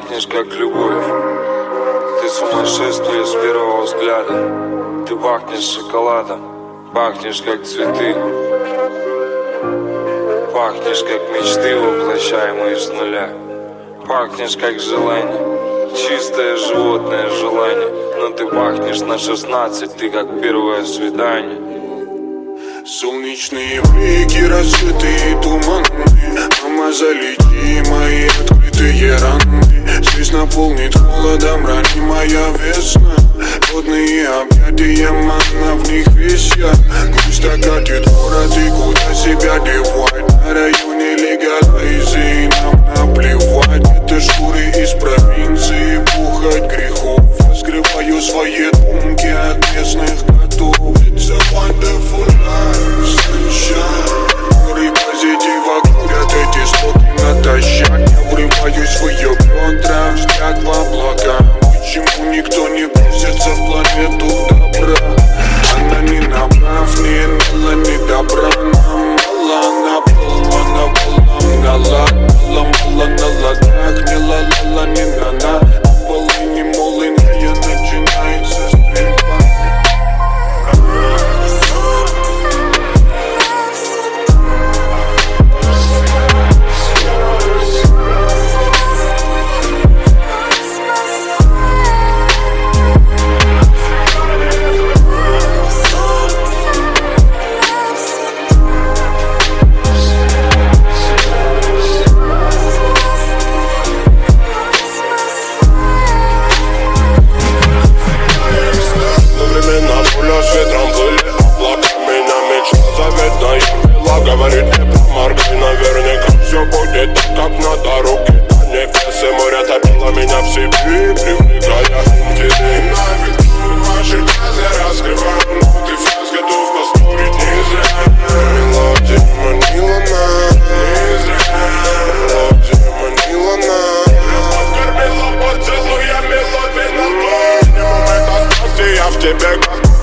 пахнешь как любовь. Ты сумасшествие с первого взгляда. Ты пахнешь шоколадом. Пахнешь как цветы. Пахнешь как мечты, воплощаемые с нуля. Пахнешь как желание. Чистое животное желание. Но ты пахнешь на 16 Ты как первое свидание Солнечные блики, рассветы туманные Мама, залети мои открытые раны. Здесь наполнит холодом ранимая весна. Водные объятия, манна в них висят. Грусть окатит город и куда себя девать? На районе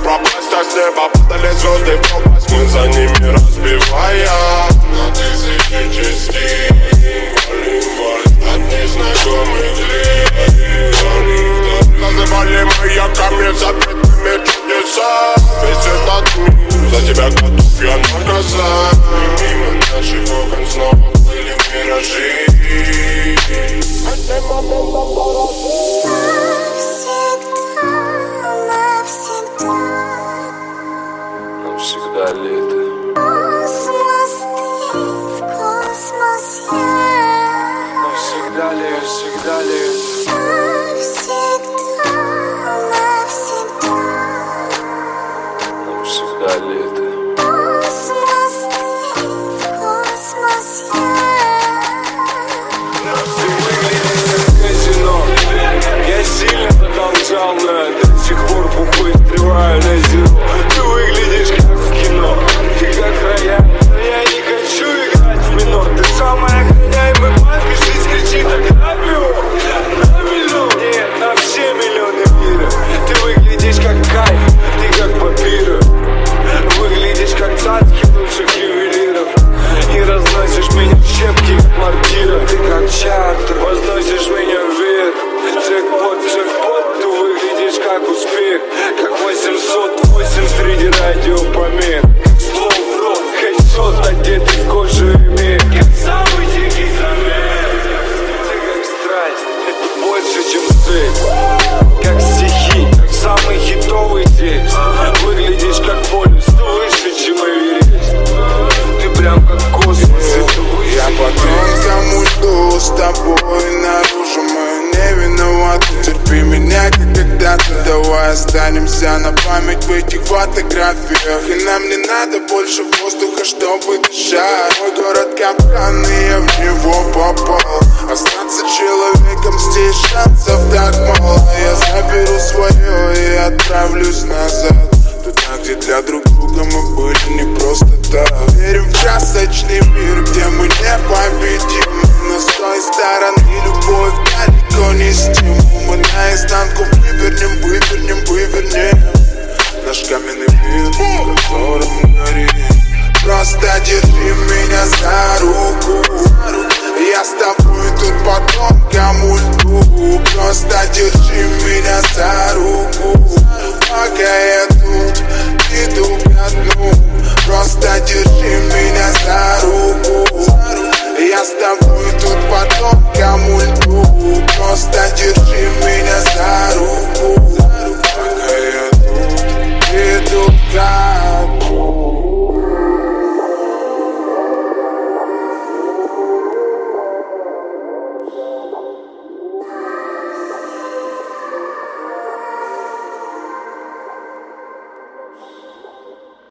пропасть А с неба падали звезды в пропасть Мы за ними разбивая На тысячи частей Волейбол от незнакомых лиц Называли маяками запретными чудеса. Весь за тебя готов я И мимо наших окон снова плыли миражи Навсегда лето Навсегда ли, всегда ли минор Ты самая охраняемая банка Жизнь кричит так на с тобой наружу Мы не виноваты. Терпи меня, как когда-то. Давай останемся на память в этих фотографиях. И нам не надо больше воздуха, чтобы дышать. Мой город капкан, и я в него попал. Остаться человеком здесь шансов так Просто держи меня за руку. Я с тобой тут по тонкому льду. Просто держи меня за руку